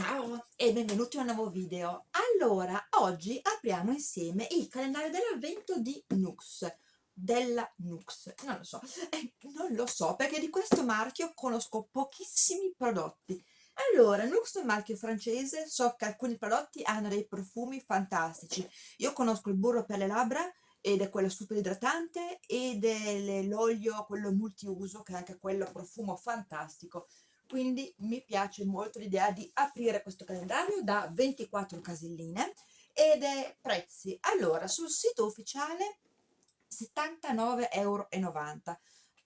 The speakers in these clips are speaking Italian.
Ciao e benvenuti a un nuovo video. Allora, oggi apriamo insieme il calendario dell'avvento di Nux, della Nux, non lo so, eh, non lo so perché di questo marchio conosco pochissimi prodotti. Allora, Nux è un marchio francese, so che alcuni prodotti hanno dei profumi fantastici. Io conosco il burro per le labbra ed è quello super idratante ed è l'olio, quello multiuso, che è anche quello profumo fantastico quindi mi piace molto l'idea di aprire questo calendario da 24 caselline ed è prezzi. Allora sul sito ufficiale 79,90 euro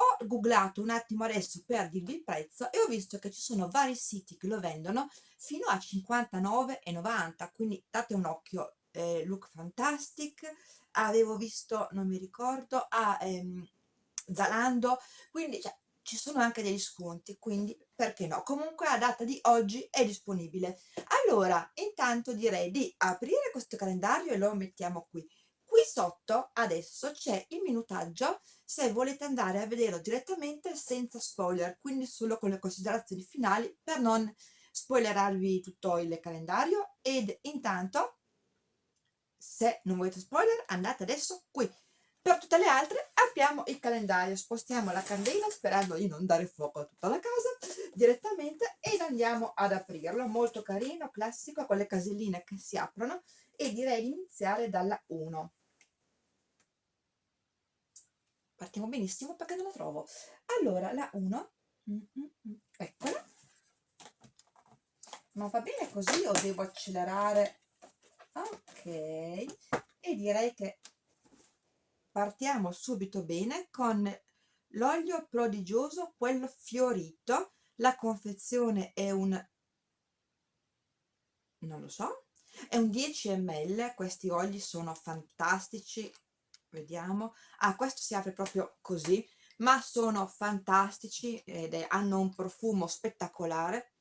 ho googlato un attimo adesso per dirvi il prezzo e ho visto che ci sono vari siti che lo vendono fino a 59,90 quindi date un occhio eh, look fantastic. Avevo visto non mi ricordo a ehm, Zalando. Quindi cioè, ci sono anche degli sconti quindi perché no? Comunque a data di oggi è disponibile. Allora intanto direi di aprire questo calendario e lo mettiamo qui. Qui sotto adesso c'è il minutaggio se volete andare a vederlo direttamente senza spoiler quindi solo con le considerazioni finali per non spoilerarvi tutto il calendario. Ed intanto se non volete spoiler andate adesso qui per tutte le altre apriamo il calendario, spostiamo la candela sperando di non dare fuoco a tutta la casa direttamente ed andiamo ad aprirlo. Molto carino, classico, con le caselline che si aprono e direi di iniziare dalla 1. Partiamo benissimo perché non la trovo. Allora, la 1, mm, mm, mm, eccola. Ma va bene così o devo accelerare? Ok, e direi che partiamo subito bene con l'olio prodigioso quello fiorito. La confezione è un non lo so è un 10 ml questi oli sono fantastici. Vediamo. Ah questo si apre proprio così ma sono fantastici ed è, hanno un profumo spettacolare.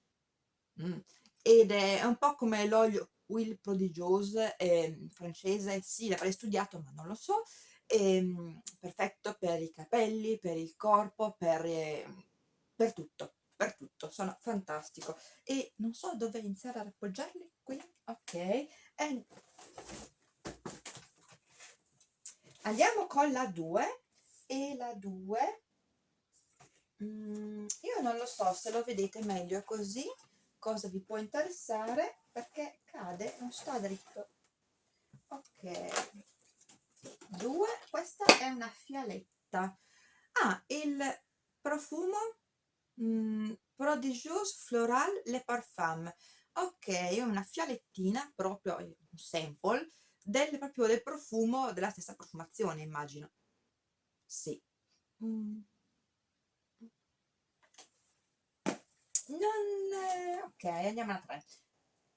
Mm. ed è un po' come l'olio Will Prodigiose eh, francese. Sì l'avrei studiato ma non lo so ehm, perfetto per i capelli, per il corpo, per, eh, per tutto, per tutto, sono fantastico. E non so dove iniziare ad appoggiarli, qui, ok, e andiamo con la 2 e la 2 mm, io non lo so se lo vedete meglio così cosa vi può interessare perché cade non sta dritto. Ok 2 questa è una fialetta. Ah il profumo mm, Prodigious Floral Le Parfum ok una fialettina proprio un sample del, proprio del profumo della stessa profumazione immagino. Sì. Mm. non eh, ok andiamo alla 3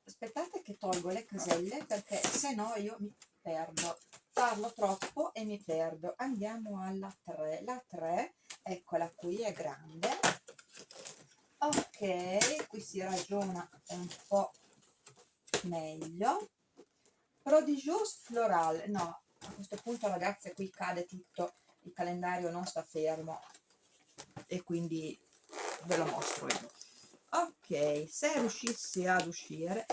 aspettate che tolgo le caselle perché se no io mi perdo. Parlo troppo e mi perdo. Andiamo alla 3 la 3 eccola qui è grande. Ok qui si ragiona un po meglio. Prodigious floral. No a questo punto ragazze qui cade tutto. Il calendario non sta fermo e quindi ve lo mostro io. Ok se riuscissi ad uscire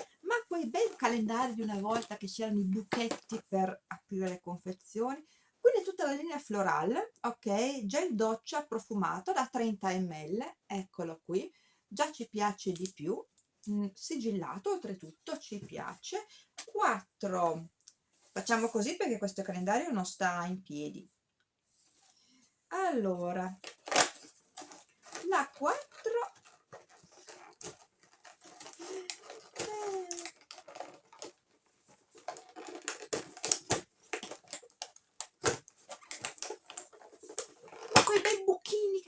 quei bei calendari di una volta che c'erano i buchetti per aprire le confezioni. Quindi tutta la linea florale ok? Gel doccia profumato da 30 ml eccolo qui. Già ci piace di più. Mm, sigillato oltretutto ci piace. 4 facciamo così perché questo calendario non sta in piedi. Allora la 4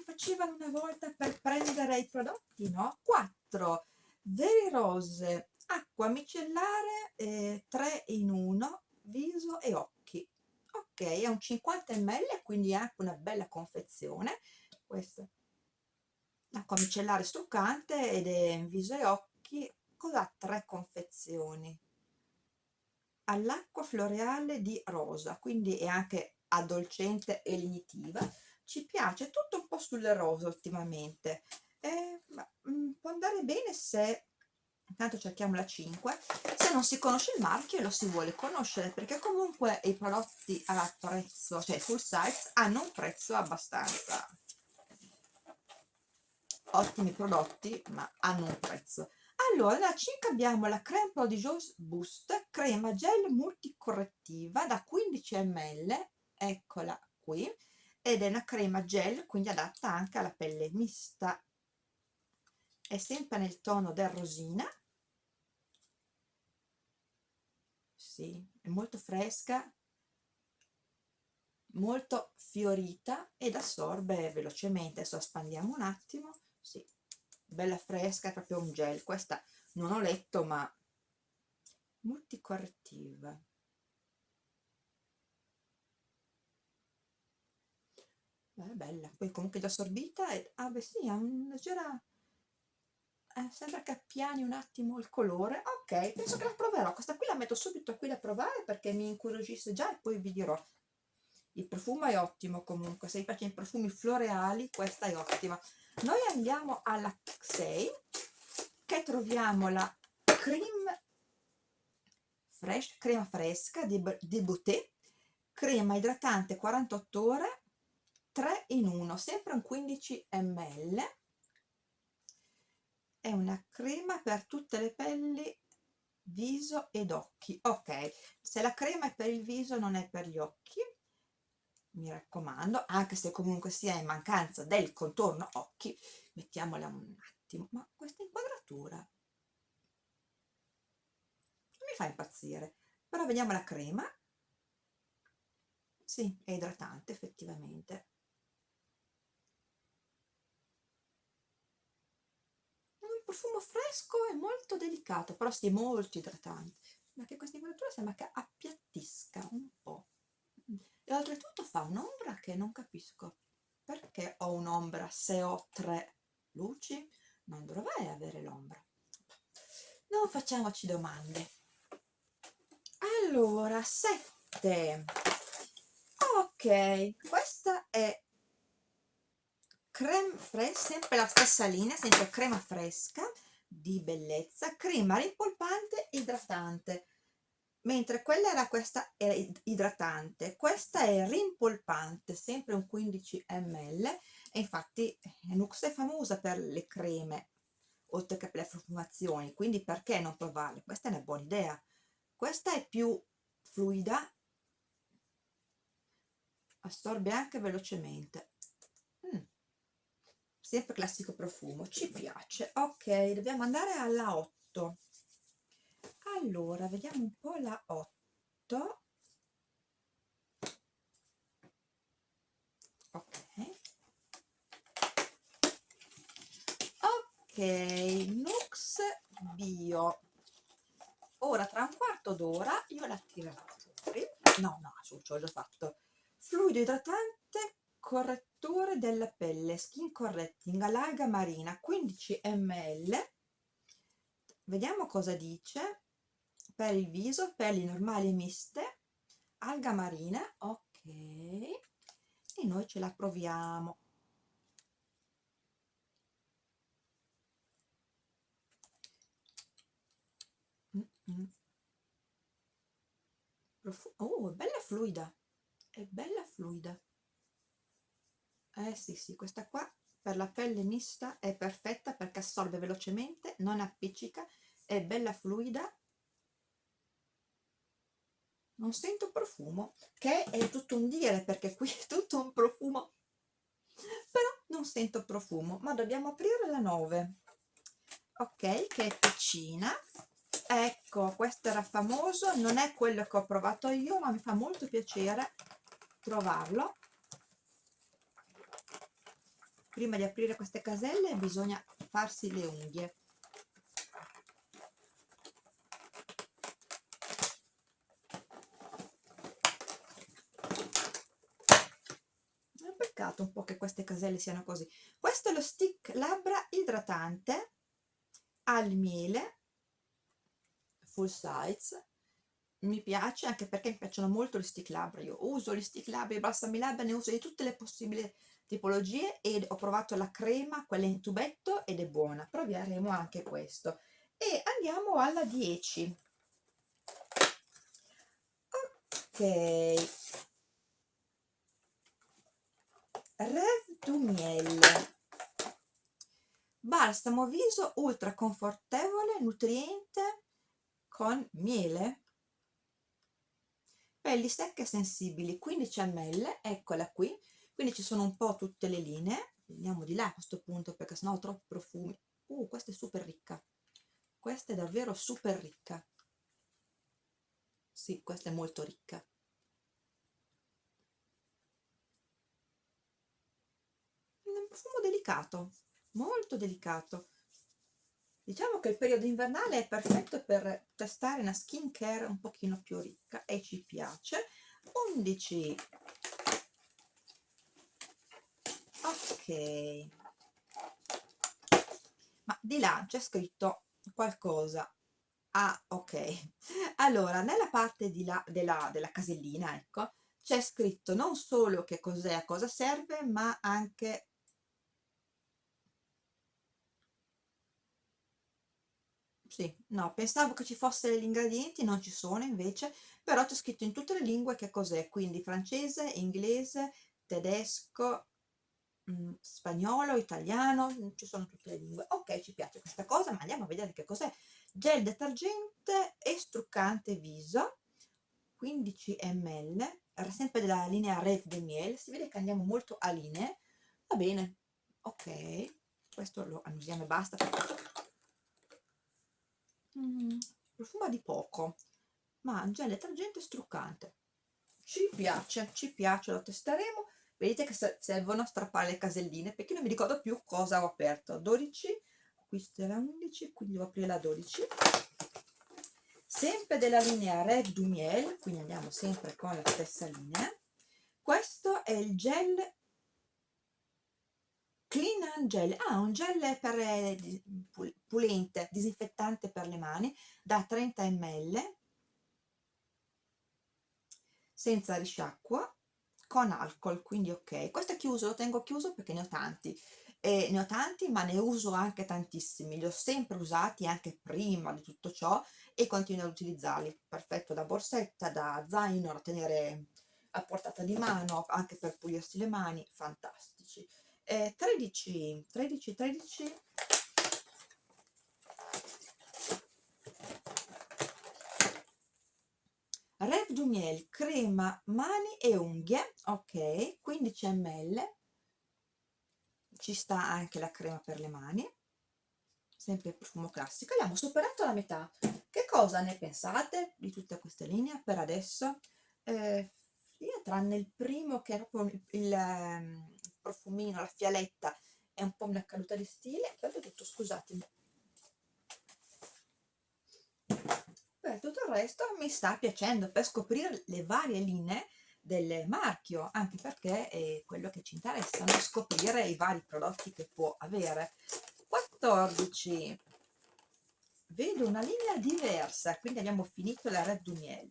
facevano una volta per prendere i prodotti, no? 4 veri rose, acqua micellare eh, 3 in 1, viso e occhi. Ok, è un 50 ml, quindi è anche una bella confezione. Questa acqua micellare struccante ed è viso e occhi, cosa tre confezioni all'acqua floreale di rosa, quindi è anche addolcente e lenitiva ci piace tutto un po' sul rosa ultimamente. Eh, ma, mh, mm, può andare bene se intanto cerchiamo la 5 se non si conosce il marchio lo si vuole conoscere perché comunque i prodotti a prezzo cioè full size hanno un prezzo abbastanza ottimi prodotti ma hanno un prezzo. Allora nella 5 abbiamo la creme prodigiosa boost crema gel multicorrettiva da 15 ml eccola qui ed è una crema gel quindi adatta anche alla pelle mista. È sempre nel tono del rosina. Sì, è molto fresca molto fiorita ed assorbe velocemente. Adesso espandiamo un attimo. Sì, bella fresca, è proprio un gel. Questa non ho letto ma multicorrettiva è bella, poi comunque già assorbita e, ah beh sì, ha una leggera eh, sembra che appiani un attimo il colore. Ok, penso che la proverò. Questa qui la metto subito qui da provare perché mi incuriosisce già e poi vi dirò. Il profumo è ottimo comunque. Se vi piacciono i profumi floreali questa è ottima. Noi andiamo alla 6 che troviamo la cream fresh, crema fresca di, di Boutet crema idratante 48 ore 3 in 1 sempre un 15 ml. È una crema per tutte le pelli viso ed occhi. Ok se la crema è per il viso non è per gli occhi mi raccomando anche se comunque sia in mancanza del contorno occhi mettiamola un attimo. Ma questa inquadratura mi fa impazzire. Però vediamo la crema. Sì, è idratante effettivamente profumo fresco e molto delicato, però sì, molto idratante. Ma che questa inquadratura sembra che appiattisca un po'. E oltretutto fa un'ombra che non capisco. Perché ho un'ombra se ho tre luci? Non dovrei avere l'ombra. Non facciamoci domande. Allora, sette. Ok, questa è creme fresca, sempre la stessa linea, sempre crema fresca di bellezza, crema rimpolpante idratante, mentre quella era questa era idratante, questa è rimpolpante, sempre un 15 ml e infatti Nux è famosa per le creme oltre che per le profumazioni, quindi perché non provarle? Questa è una buona idea. Questa è più fluida, assorbe anche velocemente sempre classico profumo ci piace. Ok dobbiamo andare alla 8 allora vediamo un po la 8 ok. Ok Nux Bio. Ora tra un quarto d'ora io la tirerò fuori no no ci ho già fatto. Fluido idratante correttore della pelle skin correcting all'alga marina 15 ml. Vediamo cosa dice. Per il viso pelli normali miste alga marina ok. E noi ce la proviamo. Oh è bella fluida. È bella fluida eh sì sì questa qua per la pelle mista è perfetta perché assorbe velocemente non appiccica è bella fluida. Non sento profumo che è tutto un dire perché qui è tutto un profumo. Però non sento profumo ma dobbiamo aprire la 9 ok che è piccina. Ecco questo era famoso non è quello che ho provato io ma mi fa molto piacere trovarlo prima di aprire queste caselle bisogna farsi le unghie. È un peccato un po' che queste caselle siano così. Questo è lo stick labbra idratante al miele full size. Mi piace anche perché mi piacciono molto gli stick labbra. Io uso gli stick labbra i balsami labbra ne uso di tutte le possibili tipologie e ho provato la crema, quella in tubetto ed è buona, proveremo anche questo. e andiamo alla 10 ok. Rev du Miel. Balsamo viso ultra confortevole nutriente con miele. Pelli secche sensibili 15 ml eccola qui quindi ci sono un po' tutte le linee andiamo di là a questo punto perché sennò ho troppi profumi. Uh questa è super ricca. Questa è davvero super ricca. Sì questa è molto ricca. Un profumo delicato molto delicato. Diciamo che il periodo invernale è perfetto per testare una skin care un pochino più ricca e ci piace. 11 ok. Ma di là c'è scritto qualcosa. Ah ok. Allora nella parte di là della, della casellina ecco c'è scritto non solo che cos'è a cosa serve ma anche sì, no, pensavo che ci fossero gli ingredienti, non ci sono invece, però c'è scritto in tutte le lingue che cos'è, quindi francese, inglese, tedesco, mm, spagnolo, italiano, mm, ci sono tutte le lingue. Ok, ci piace questa cosa, ma andiamo a vedere che cos'è. Gel detergente e struccante viso, 15 ml, sempre della linea Red de Miel, si vede che andiamo molto a linee, va bene, ok, questo lo annusiamo e basta. Mm, profuma di poco ma gel detergente struccante. Ci piace, ci piace, lo testeremo vedete che servono a strappare le caselline perché non mi ricordo più cosa ho aperto. 12, questa era 11 quindi devo aprire la 12 sempre della linea Red du Miel quindi andiamo sempre con la stessa linea. Questo è il gel Clean and Gel, ah un gel per, eh, pulente, disinfettante per le mani da 30 ml senza risciacqua con alcol, quindi ok. Questo è chiuso, lo tengo chiuso perché ne ho tanti. E ne ho tanti ma ne uso anche tantissimi, li ho sempre usati anche prima di tutto ciò e continuo ad utilizzarli. Perfetto da borsetta, da zaino, da tenere a portata di mano, anche per pulirsi le mani, fantastici eh, 13 13 13 Rev du Miel crema mani e unghie ok 15 ml ci sta anche la crema per le mani sempre il profumo classico. Abbiamo superato la metà. Che cosa ne pensate di tutte queste linee per adesso? Eh, io tranne il primo che è proprio il, il ehm, profumino, la fialetta è un po' una caduta di stile tutto scusatemi tutto il resto mi sta piacendo per scoprire le varie linee del marchio anche perché è quello che ci interessa no? scoprire i vari prodotti che può avere. 14 vedo una linea diversa quindi abbiamo finito la Red du Miel.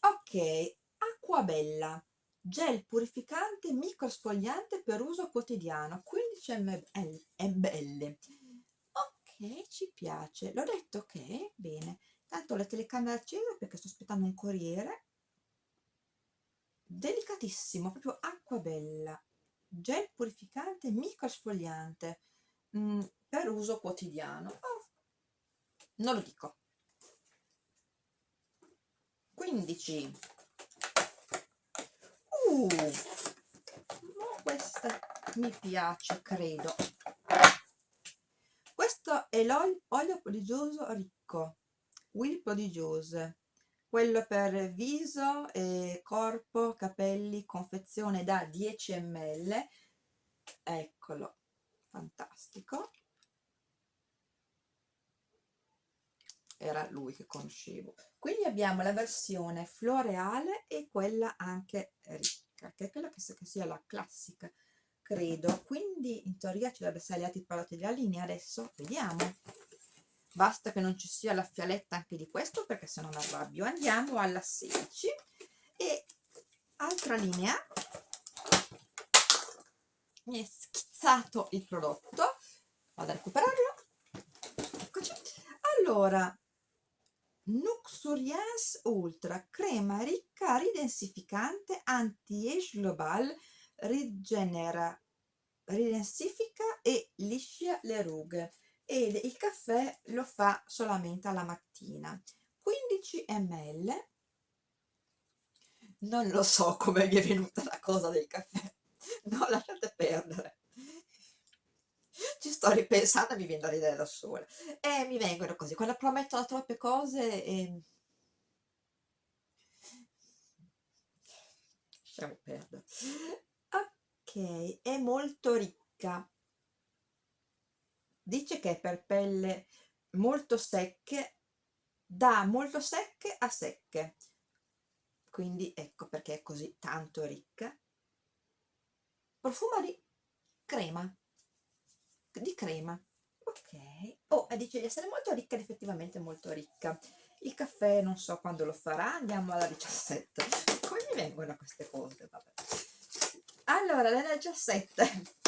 Ok acqua bella. Gel purificante microsfogliante per uso quotidiano. 15 ml ok ci piace. L'ho detto che bene tanto la telecamera accesa perché sto aspettando un corriere. Delicatissimo proprio acqua bella. Gel purificante microsfogliante mm, per uso quotidiano. Oh, non lo dico. 15 Uh, questa mi piace, credo. Questo è l'olio prodigioso ricco, Will Prodigiose, quello per viso, e corpo, capelli, confezione da 10 ml. Eccolo, fantastico. era lui che conoscevo quindi abbiamo la versione floreale e quella anche ricca che è quella che, che sia la classica, credo. Quindi in teoria ci dovrebbe essere gli altri prodotti della linea, adesso vediamo. Basta che non ci sia la fialetta anche di questo perché se no mi arrabbio. Andiamo alla 16 e altra linea. Mi è schizzato il prodotto vado a recuperarlo eccoci allora Nuxurians Ultra crema ricca ridensificante anti-age global rigenera ridensifica e liscia le rughe e il caffè lo fa solamente alla mattina. 15 ml non lo so come mi è venuta la cosa del caffè. No lasciate perdere. Ci sto ripensando mi viene da ridere da sola. E mi vengono così quando promettono troppe cose e... lasciamo perdere è molto ricca. Dice che è per pelle molto secche da molto secche a secche. Quindi ecco perché è così tanto ricca. Profuma di crema di crema. Ok. Oh e dice di essere molto ricca ed effettivamente molto ricca. Il caffè non so quando lo farà andiamo alla 17 come mi vengono queste cose? Vabbè allora la 17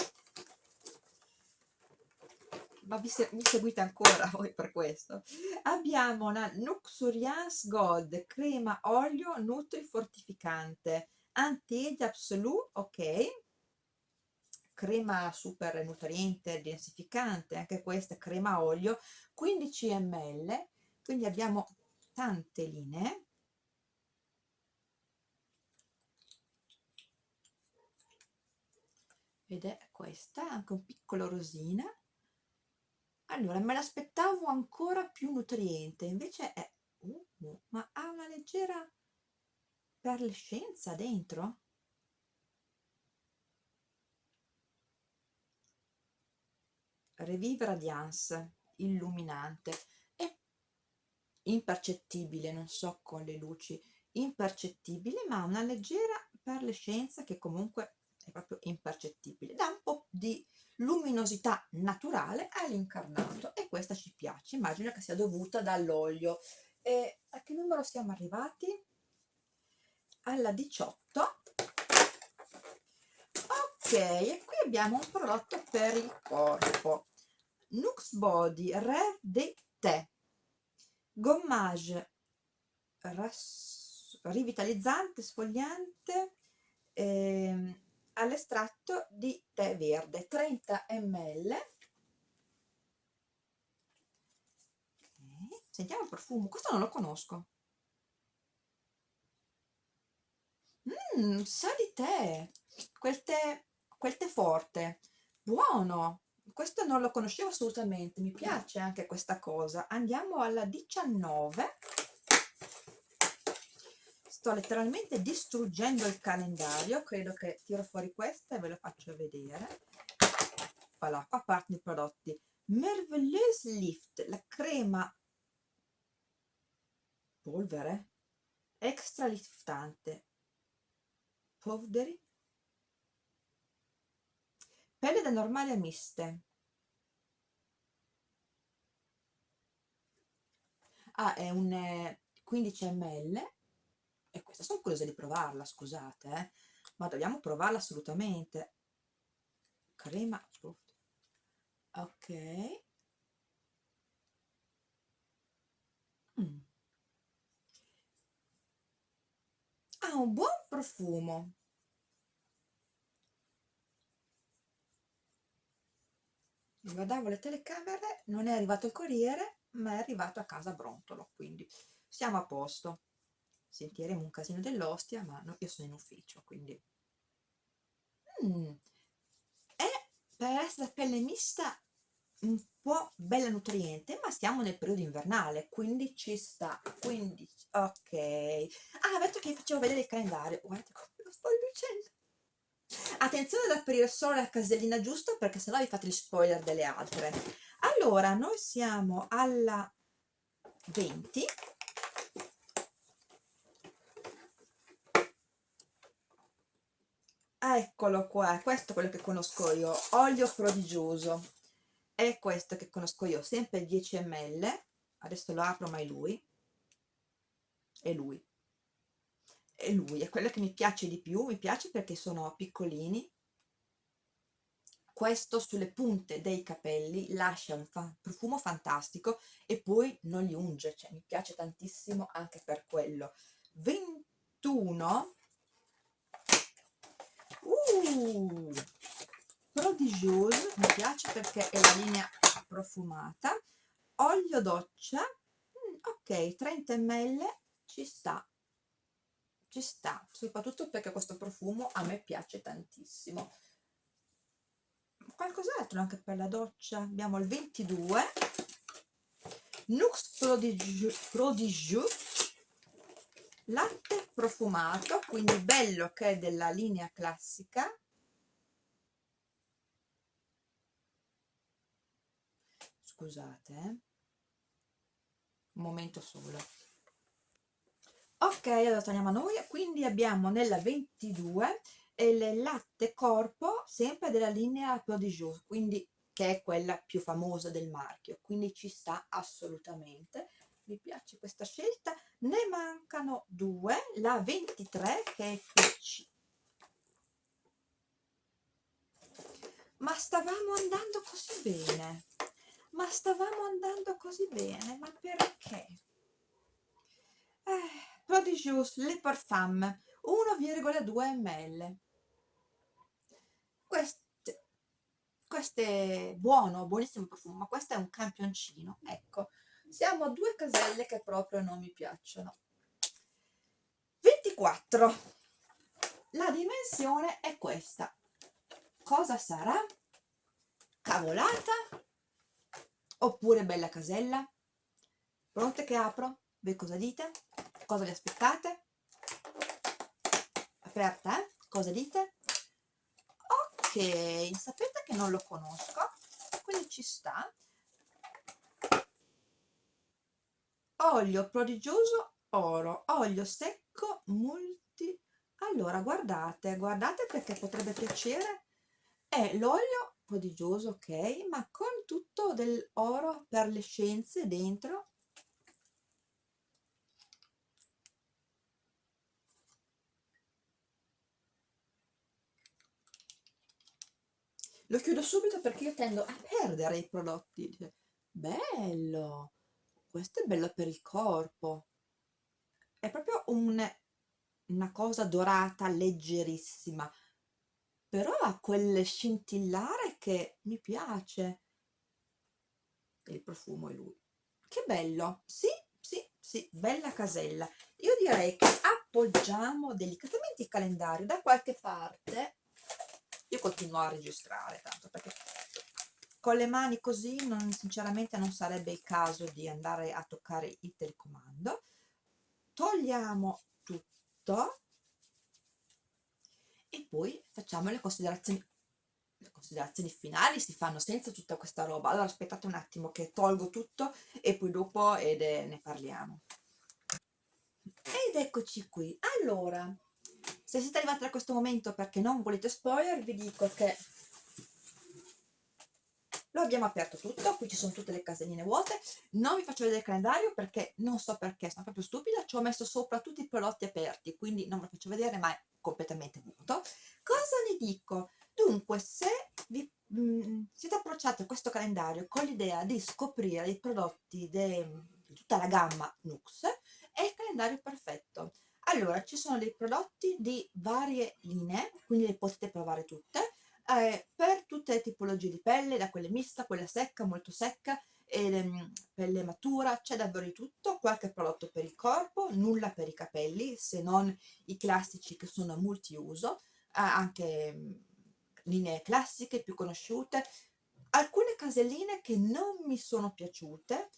ma vi, se, mi seguite ancora voi per questo? Abbiamo una Nuxuriance Gold crema olio nutri fortificante. Anti-age absolute ok. Crema super nutriente densificante anche questa crema olio 15 ml quindi abbiamo tante linee ed è questa anche un piccolo rosina. Allora me l'aspettavo ancora più nutriente invece è uh, ma ha una leggera perlescenza dentro? Revive Radiance illuminante. È impercettibile non so con le luci impercettibile ma una leggera perlescenza che comunque è proprio impercettibile dà un po' di luminosità naturale all'incarnato e questa ci piace immagino che sia dovuta dall'olio. E a che numero siamo arrivati? alla 18 ok e qui abbiamo un prodotto per il corpo. Nux Body Rêve de Thé gommage rivitalizzante, sfogliante eh, all'estratto di tè verde 30 ml. Sentiamo il profumo questo non lo conosco. Mmm, sa di tè quel tè quel tè forte buono. Questo non lo conoscevo assolutamente mi piace anche questa cosa. Andiamo alla 19 sto letteralmente distruggendo il calendario credo che tiro fuori questa e ve lo faccio vedere. Voilà qua partono i prodotti. Merveilleuse Lift la crema polvere extra liftante. Powdery pelle da normale a miste. Ah è un 15 eh, ml e questa sono curiosa di provarla scusate eh? ma dobbiamo provarla assolutamente. Crema ok. Mm. ha un buon profumo. Guardavo le telecamere non è arrivato il corriere ma è arrivato a casa brontolo quindi siamo a posto sentiremo un casino dell'ostia ma no, io sono in ufficio quindi. Mm. è per essere pelle mista un po' bella nutriente ma stiamo nel periodo invernale quindi ci sta quindi ok. Ah detto che facevo vedere il calendario. Guardate come lo sto dicendo. Attenzione ad aprire solo la casellina giusta perché sennò vi fate gli spoiler delle altre. Allora noi siamo alla 20 eccolo qua questo è quello che conosco io olio prodigioso. È questo che conosco io sempre 10 ml adesso lo apro ma è lui. È lui. È lui, è quello che mi piace di più, mi piace perché sono piccolini. Questo sulle punte dei capelli lascia un fa profumo fantastico e poi non li unge, cioè mi piace tantissimo anche per quello. 21 uh, Prodigious, mi piace perché è la linea profumata, olio doccia, mm, ok, 30 ml, ci sta, ci sta, soprattutto perché questo profumo a me piace tantissimo. Qualcos'altro anche per la doccia, abbiamo il 22, Nux Prodigious, Prodigious latte profumato, quindi bello che è della linea classica, scusate eh? un momento solo. Ok allora torniamo a noi. Quindi abbiamo nella 22 il latte corpo sempre della linea Prodigious quindi che è quella più famosa del marchio. Quindi ci sta assolutamente mi piace questa scelta. Ne mancano due la 23 che è PC ma stavamo andando così bene. Ma stavamo andando così bene, ma perché? Eh, Prodigious Le Parfum 1,2 ml. Queste, queste buono, buonissimo profumo, ma questo è un campioncino, ecco, siamo a due caselle che proprio non mi piacciono. 24 la dimensione è questa. Cosa sarà? cavolata? Oppure bella casella? Pronte che apro? Voi cosa dite? Cosa vi aspettate? Aperta eh? cosa dite? Ok sapete che non lo conosco. Quindi ci sta olio prodigioso oro olio secco multi. Allora guardate guardate perché potrebbe piacere. È l'olio prodigioso ok ma con tutto dell'oro per le scienze dentro. Lo chiudo subito perché io tendo a perdere i prodotti. Bello questo è bello per il corpo. È proprio un, una cosa dorata leggerissima. Però ha quel scintillare che mi piace. Il profumo è lui. Che bello. Sì sì sì bella casella. Io direi che appoggiamo delicatamente il calendario da qualche parte. Io continuo a registrare tanto perché con le mani così non, sinceramente non sarebbe il caso di andare a toccare il telecomando. Togliamo tutto e poi facciamo le considerazioni le considerazioni finali si fanno senza tutta questa roba. Allora aspettate un attimo che tolgo tutto e poi dopo ed, eh, ne parliamo. Ed eccoci qui. Allora se siete arrivati a questo momento perché non volete spoiler vi dico che lo abbiamo aperto tutto, qui ci sono tutte le caselline vuote, non vi faccio vedere il calendario perché non so perché, sono proprio stupida, ci ho messo sopra tutti i prodotti aperti, quindi non ve lo faccio vedere ma è completamente vuoto. Cosa ne dico? Dunque, se vi mh, mm, siete approcciati a questo calendario con l'idea di scoprire i prodotti di tutta la gamma Nux, è il calendario perfetto. Allora, ci sono dei prodotti di varie linee, quindi le potete provare tutte, eh, per tutte le tipologie di pelle, da quelle mista, quella secca, molto secca, e, um, pelle matura, c'è davvero di tutto, qualche prodotto per il corpo, nulla per i capelli, se non i classici che sono multiuso, eh, anche um, linee classiche più conosciute, alcune caselline che non mi sono piaciute,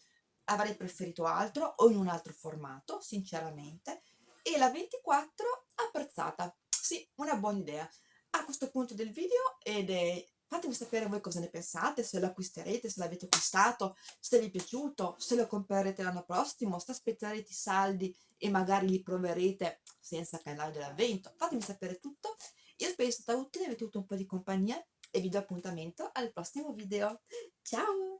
avrei preferito altro o in un altro formato, sinceramente, e la 24 apprezzata, sì, una buona idea a questo punto del video ed è fatemi sapere voi cosa ne pensate, se lo acquisterete, se l'avete acquistato, se vi è piaciuto, se lo comprerete l'anno prossimo, se aspetterete i saldi e magari li proverete senza canale dell'avvento, fatemi sapere tutto, io spero sia stata utile, avete avuto un po' di compagnia e vi do appuntamento al prossimo video, ciao!